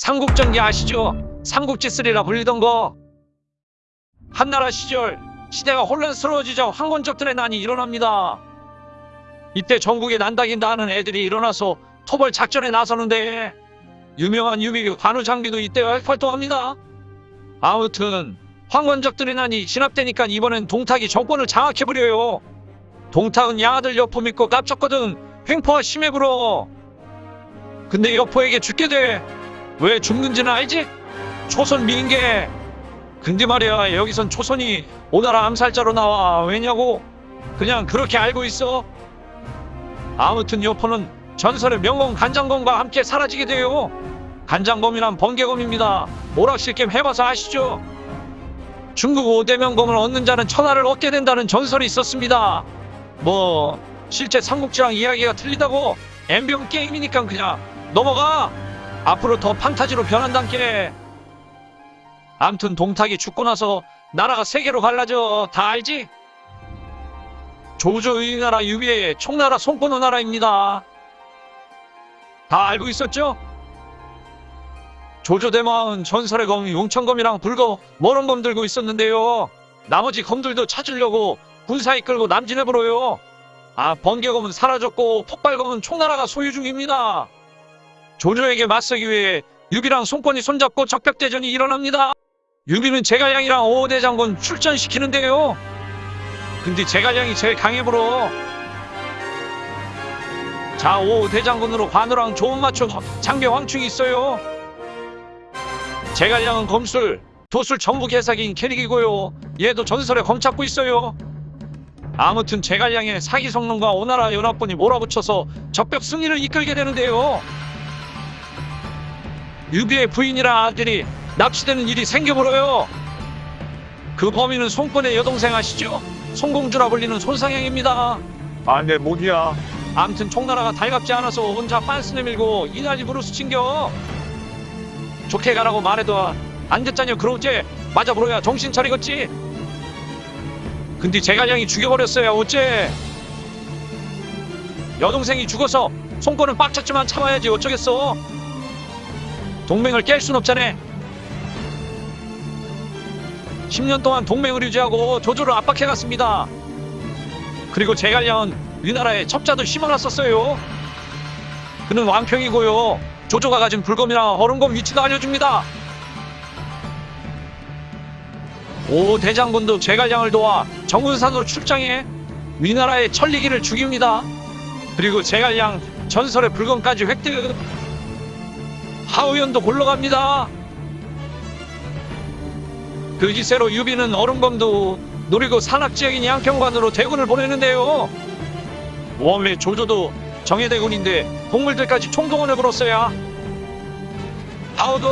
삼국전기 아시죠? 삼국지3라 불리던 거. 한나라 시절 시대가 혼란스러워지자 황건적들의 난이 일어납니다. 이때 전국에 난다긴 나는 애들이 일어나서 토벌 작전에 나서는데 유명한 유비 관우 장비도 이때 활동합니다. 아무튼 황건적들의 난이 진압되니까 이번엔 동탁이 정권을 장악해버려요. 동탁은 양아들 여포 믿고 깝쳤거든. 횡포와 심해 불어. 근데 여포에게 죽게 돼. 왜 죽는지는 알지? 초선 미인계. 근데 말이야 여기선 초선이 오나라 암살자로 나와. 왜냐고? 그냥 그렇게 알고 있어. 아무튼 여포는 전설의 명공 간장검과 함께 사라지게 돼요. 간장검이란 번개검입니다. 오락실겜 해봐서 아시죠? 중국 5대 명검을 얻는 자는 천하를 얻게 된다는 전설이 있었습니다. 뭐 실제 삼국지랑 이야기가 틀리다고 엠비용 게임이니까 그냥 넘어가. 앞으로 더 판타지로 변한단께. 암튼 동탁이 죽고 나서 나라가 세 개로 갈라져 다 알지? 조조 의 나라 유비의 총나라 손권 오나라입니다. 다 알고 있었죠? 조조대마은 전설의 검 용천검이랑 불거 머런 검 들고 있었는데요. 나머지 검들도 찾으려고 군사 이끌고 남진해버려요. 아 번개검은 사라졌고 폭발검은 총나라가 소유 중입니다. 조조에게 맞서기 위해 유비랑 손권이 손잡고 적벽대전이 일어납니다. 유비는 제갈량이랑 오호대 장군 출전시키는데요. 근데 제갈량이 제일 강해부러. 자, 오호대 장군으로 관우랑 조운 마초 장비 황충이 있어요. 제갈량은 검술, 도술 전부 개사기인 캐릭이고요. 얘도 전설에 검 찾고 있어요. 아무튼 제갈량의 사기 성능과 오나라 연합군이 몰아붙여서 적벽 승리를 이끌게 되는데요. 유비의 부인이랑 아들이 납치되는 일이 생겨버려요. 그 범인은 손권의 여동생 아시죠? 손공주라 불리는 손상향입니다. 아, 내 목이야. 암튼 총나라가 달갑지 않아서 혼자 빤스 내밀고 이날이 브루스 챙겨. 좋게 가라고 말해도 안 됐자냐 그러지 맞아 불어야 정신 차리겠지. 근데 제갈량이 죽여버렸어요 어째. 여동생이 죽어서 손권은 빡쳤지만 참아야지 어쩌겠어. 동맹을 깰 순 없잖아. 10년 동안 동맹을 유지하고 조조를 압박해갔습니다. 그리고 제갈량은 위나라에 첩자도 심어놨었어요. 그는 왕평이고요. 조조가 가진 불검이랑 얼음검 위치도 알려줍니다. 오호대장군도 제갈량을 도와 정군산으로 출장해 위나라의 천리기를 죽입니다. 그리고 제갈량 전설의 불검까지 획득. 하후연도 골로 갑니다. 그 기세로 유비는 얼음검도 노리고 산악지역인 양평관으로 대군을 보내는데요. 원래 조조도 정예대군인데 동물들까지 총동원해 불었어야. 하우든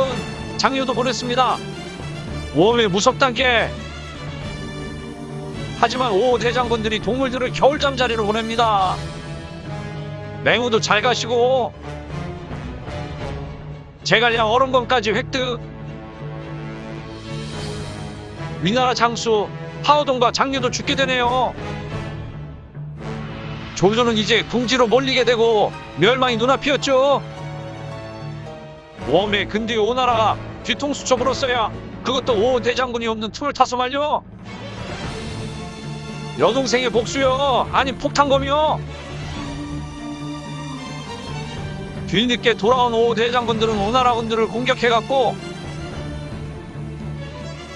장유도 보냈습니다. 웜에 무섭단께. 하지만 오 대장군들이 동물들을 겨울잠 자리로 보냅니다. 맹우도 잘 가시고 제갈량 얼음검까지 획득. 위나라 장수 하오동과 장류도 죽게 되네요. 조조는 이제 궁지로 몰리게 되고 멸망이 눈앞이었죠. 웜에 근데 오나라가 뒤통수 쳐불었어야 그것도 오 대장군이 없는 틈을 타서 말려. 여동생의 복수요. 아니 폭탄검이요. 뒤늦게 돌아온 오 대장군들은 오나라군들을 공격해갔고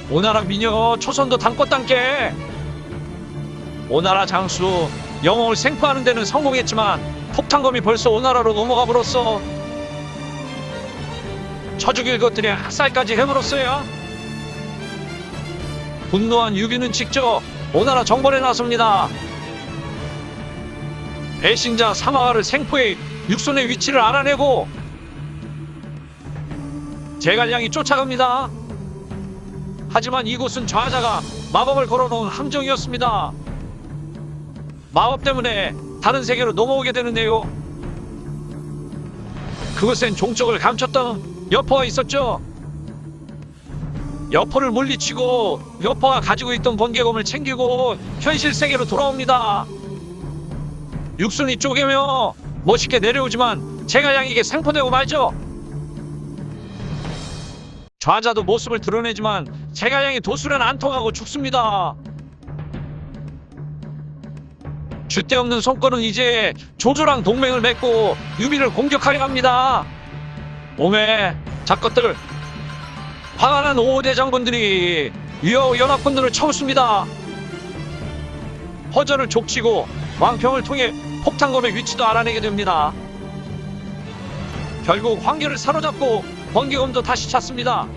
오나라 미녀 초선도 담꽃단께 오나라 장수 영웅을 생포하는 데는 성공했지만 폭탄검이 벌써 오나라로 넘어가 버렸어. 쳐죽일 것들이 학살까지 해버렸어요. 분노한 유비는 직접 오나라 정벌에 나섭니다. 배신자 사마가를 생포해 육손의 위치를 알아내고 제갈량이 쫓아갑니다 하지만 이곳은 좌자가 마법을 걸어놓은 함정이었습니다. 마법 때문에 다른 세계로 넘어오게 되는데요. 그곳엔 종적을 감췄던 여포가 있었죠. 여포를 물리치고 여포가 가지고 있던 번개검을 챙기고 현실 세계로 돌아옵니다. 육순이 쪼개며 멋있게 내려오지만 제갈량에게 생포되고 말죠. 좌자도 모습을 드러내지만 제갈량이 도술은 안 통하고 죽습니다. 줏대 없는 손권은 이제 조조랑 동맹을 맺고 유비를 공격하려 합니다. 오메 작것들 화가 난 오대 장군들이 위어 연합군들을 쳐웃습니다. 허전을 족치고 왕평을 통해 폭탄검의 위치도 알아내게 됩니다. 결국 황계를 사로잡고 번개검도 다시 찾습니다.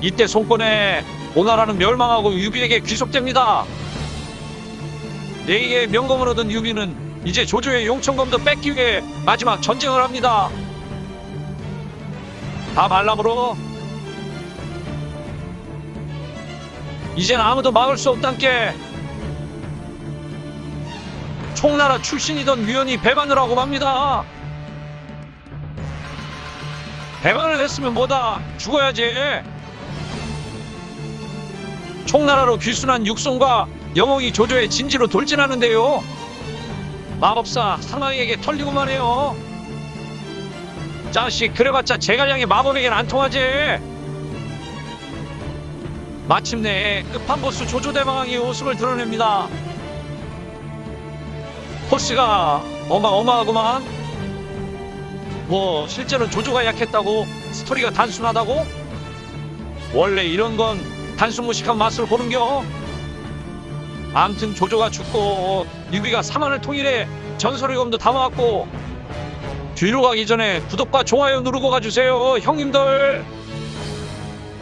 이때 송권에 오나라는 멸망하고 유비에게 귀속됩니다. 네이의 명검을 얻은 유비는 이제 조조의 용천검도 뺏기 위해 마지막 전쟁을 합니다. 다 말라으로 이젠 아무도 막을 수 없단께 총나라 출신이던 위원이 배반을 하고 맙니다. 배반을 했으면 뭐다 죽어야지. 총나라로 귀순한 육성과 영웅이 조조의 진지로 돌진하는데요. 마법사 상황에게 털리고만 해요. 자식 그래봤자 제갈량의 마법에겐 안 통하지. 마침내 끝판보스 조조대왕이 웃음을 드러냅니다. 포스가 어마어마하구만. 뭐 실제로 조조가 약했다고 스토리가 단순하다고? 원래 이런 건 단순 무식한 맛을 보는겨. 암튼 조조가 죽고 유비가 사만을 통일해 전설의 검도 담아왔고 뒤로 가기 전에 구독과 좋아요 누르고 가주세요 형님들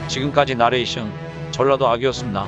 지금까지 나레이션 전라도 악이었습니다